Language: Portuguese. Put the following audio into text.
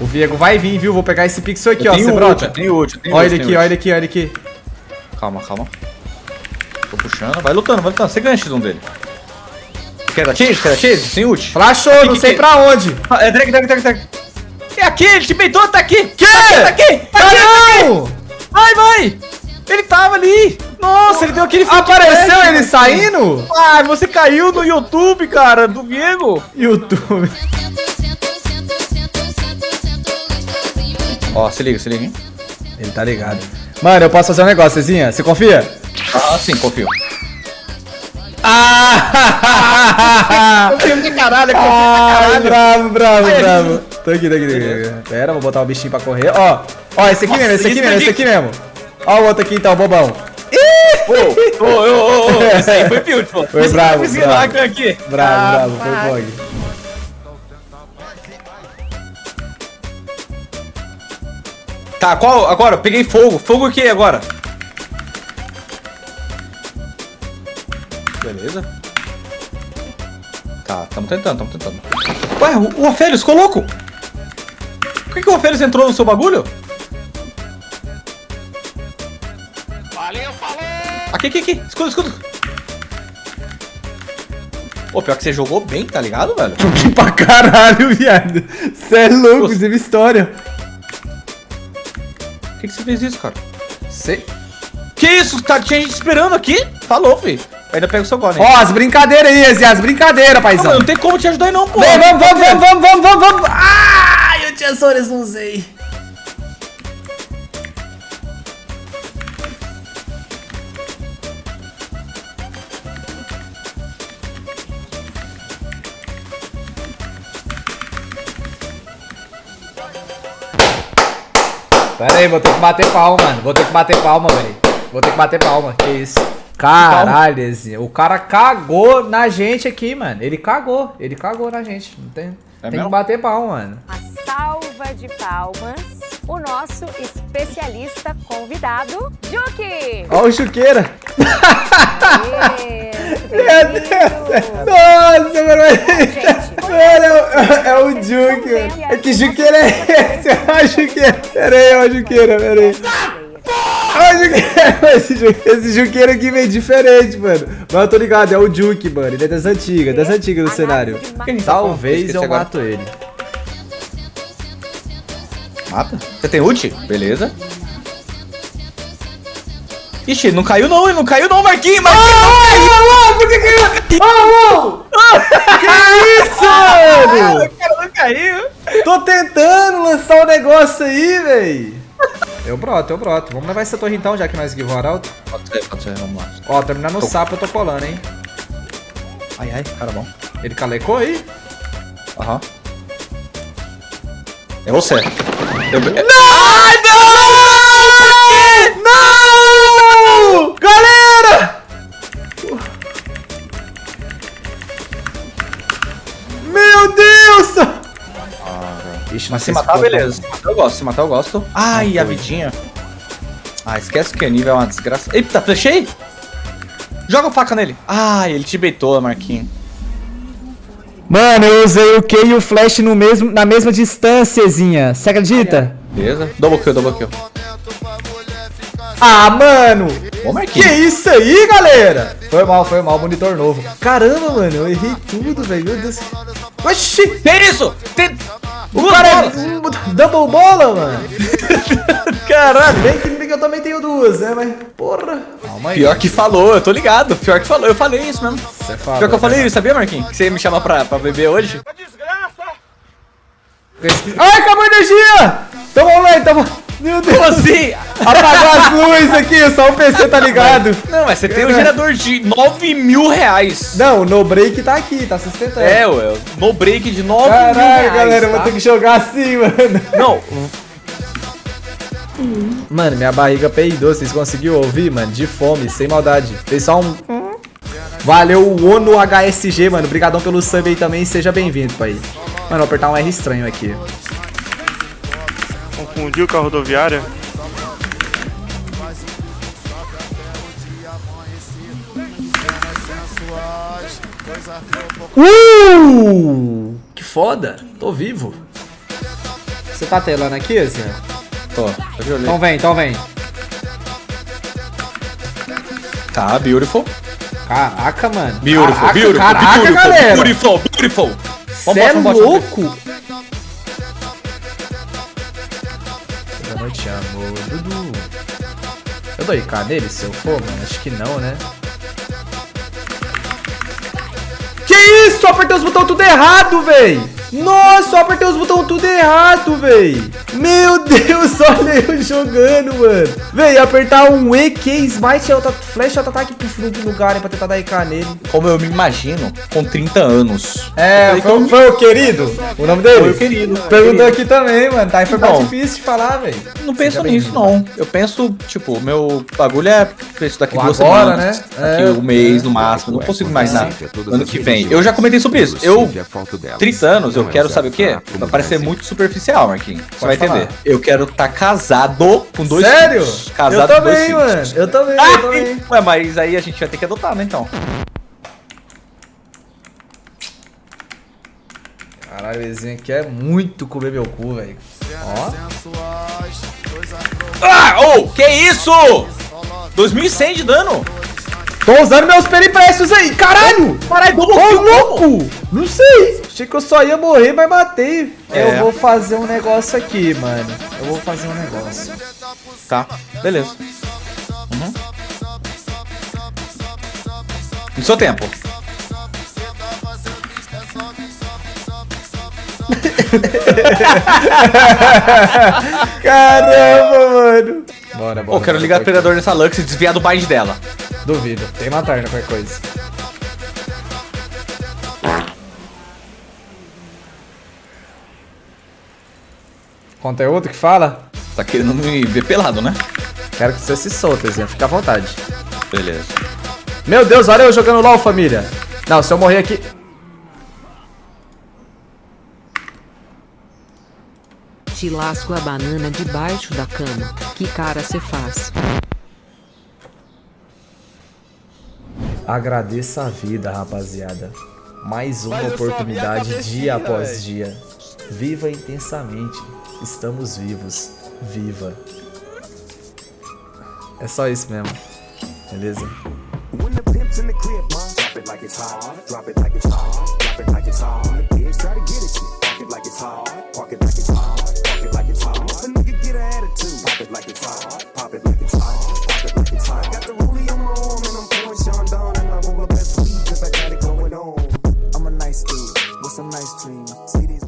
O Viego vai vir, viu? Vou pegar esse pixel aqui, Eu ó. Você ult, brota. tenho ult, eu tenho Olha ult, ele aqui, olha ult. ele aqui, olha ele aqui. Calma, calma. Tô puxando. Vai lutando, vai lutando. Você ganha X1 dele. Quer dar chase? Quer dar chase? Tem ult. Flashou, não que sei que- pra onde. Ah, É drag, drag, drag, drag. É aqui, ele te peitou, tá aqui. Que? Tá aqui, tá aqui. Tá tá Ah, aqui. não! Vai, vai. Ele tava ali. Nossa, ele deu aquele. Apareceu ele saindo? Ah, você caiu no YouTube, cara, do Diego. YouTube. Ó, se liga, se liga, hein. Ele tá ligado. Mano, eu posso fazer um negócio, Cezinha? Você confia? Ah, sim, confio. Ah! Confio pra caralho, Ai, bravo, bravo, bravo. Tô aqui, tô aqui, tô aqui. Pera, vou botar o bichinho pra correr. Ó, ó, esse aqui Nossa, mesmo, esse aqui isso mesmo, aqui. esse aqui mesmo. Ó o outro aqui então, bobão. Ô, ô, ô, ô, esse aí foi beautiful. Foi Esse bravo, bravo. aqui. Bravo, Ah, bravo, foi bog. Tá, qual? Agora, eu peguei fogo. Fogo o que agora? Beleza. Tá, tamo tentando, tamo tentando. Ué, o, o Ofélios ficou louco? Por que, que o Ofélios entrou no seu bagulho? Valeu, falou! Aqui, aqui, aqui. Escuta, escuta. Pô, pior que você jogou bem, tá ligado, velho? Que pra caralho, viado. Cê é louco, Nossa. inclusive história. Por que, que você fez isso, cara? Sei. Que isso? Tá, tinha gente esperando aqui. Falou, filho. Ainda pega o seu golem. Ó, as brincadeiras aí, Ezi, as brincadeiras, Não, paizão. mano, não tem como te ajudar aí não, pô. Vem, vamos, vamos, vamos, vamos, vamos, vamos, vamos. Ai, eu tinha Sores, não usei. Pera aí, vou ter que bater palma, mano. Vou ter que bater palma, velho. Vou ter que bater palma. Que isso? Caralho, Ezinho. O cara cagou na gente aqui, mano. Ele cagou. Ele cagou na gente. Não tem, tem que bater palma, mano. Uma salva de palmas. O nosso especialista convidado, Juki! Ó o Chuqueira. Aê, Meu Deus. Nossa, mano. Juque. É que Juqueira é esse? O Juqueira. Pera aí, ó o Juqueira, pera aí. O Juqueira. Esse, Ju- esse Juqueira aqui veio diferente, mano. Mas eu tô ligado, é o Juque, mano. Ele é das antigas, das antigas do cenário. Talvez eu mato ele. Mata. Você tem ult? Beleza. Ixi, não caiu não, não caiu não, Marquinhos, Marquinhos Ah, por que que... Oh, Que isso, mano? O não. Tô tentando lançar um negócio aí, véi. Eu broto, eu broto. Vamos levar essa torre então, já que nós give um arauto. Pode ser, pode ser, vamos lá. Ó, terminar no sapo, eu tô colando, hein. Ai, ai, cara bom. Ele calecou aí? Aham. É você. Eu... Ai, não! Não! Ixi, Mas se matar, beleza. Se matar, eu gosto. Se matar, eu gosto. Ai, a vidinha. Ah, esquece que o nível é uma desgraça. Eita, flechei? Joga a faca nele. Ai, ele te beitou, Marquinhos. Mano, eu usei o Q e o Flash no mesmo, na mesma distânciazinha. Você acredita? Beleza. Double kill, double kill. Ah, mano! Ô, Que Marquinhos. isso aí, galera? Foi mal, foi mal, monitor novo. Caramba, mano, eu errei tudo, velho. Meu Deus. Oxi! Tem isso! Tem... O Duas cara bolas. é um double bola, mano. Caralho. Bem que, que eu também tenho duas, né? Mas, porra. Calma aí. Pior que falou, eu tô ligado. Pior que falou, eu falei isso mesmo. Você fala, Pior que eu falei isso, sabia, Marquinhos? Que você ia me chamar pra, pra beber hoje? Ai, acabou a energia! Então vamos lá, então vamos- Meu Deus. Como assim? Apagou as luzes aqui, só o PC tá ligado. Não, mas você tem um gerador de 9 mil reais. Não, o no break tá aqui, tá sustentando. É, ué, no break de 9 mil Caralho, reais. galera, eu vou tá? ter que jogar assim, mano. Não, Mano, minha barriga peidou, vocês conseguiram ouvir, mano? De fome, sem maldade. Fez só um... Valeu, o ONU HSG, mano. Obrigadão pelo sub aí também, seja bem-vindo, pai. Mano, vou apertar um R estranho aqui. Confundiu com a rodoviária? Uh! Que foda, tô vivo. Você tá telando aqui, Zé? Tô, eu já olhei. Então vem, então vem. Tá, beautiful. Caraca, mano. Beautiful, caraca, beautiful, caraca, beautiful, galera. beautiful, beautiful. Cê é louco? Amor. Dudu. Eu dou IK nele se eu for, mano? Acho que não, né? Que isso? Apertei os botões tudo errado, véi! Nossa, só apertei os botões tudo errado, véi! Meu Deus, olha eu jogando, mano! Véi, apertar um E, Q, Smite, auto, Flash, auto-ataque pro front no Garen pra tentar dar IK nele. Como eu me imagino, com 30 anos. É, foi, como- foi o querido? O nome dele? Foi o querido. Perguntou aqui também, mano. Tá, aí foi mais difícil de falar, velho. Não penso nisso, não. Eu penso, tipo, o meu bagulho é isso daqui O duas agora, semanas. né? Daqui É. um mês, no máximo. Não consigo imaginar. Ano que vem. Eu já comentei sobre isso. Eu, 30 anos, eu quero, sabe o quê? Vai parecer muito superficial, Marquinhos. Você vai falar. entender. Eu quero estar casado com dois Sério? filhos. Casado eu com dois também, filhos. mano. Eu também, eu Ah, também. ué, mas aí a gente vai ter que adotar, né, então? Caralho, aqui é muito comer meu cu, velho. Ó. Ah, ô, que isso? 2100 de dano. Tô usando meus periprestos aí. Caralho! Caralho, Ô, louco! Não sei. Achei que eu só ia morrer, mas matei. É. Eu vou fazer um negócio aqui, mano. Eu vou fazer um negócio. Tá, beleza. Uhum. No seu tempo. Caramba, mano. Bora, bora. Ô, quero bora, ligar o bora. predador nessa Lux e desviar do bind dela. Duvido. Tem lanterna, qualquer coisa. Conteúdo que fala? Tá querendo me ver pelado, né? Quero que você se solte, Zinho. Fica à vontade. Beleza. Meu Deus, olha eu jogando LOL, família. Não, se eu morrer aqui... Te lasco a banana debaixo da cama. Que cara cê faz? Agradeça a vida, rapaziada. Mais uma oportunidade dia após dia. Viva intensamente. Estamos vivos. Viva. É só isso mesmo. Beleza? Drop it like it's hot.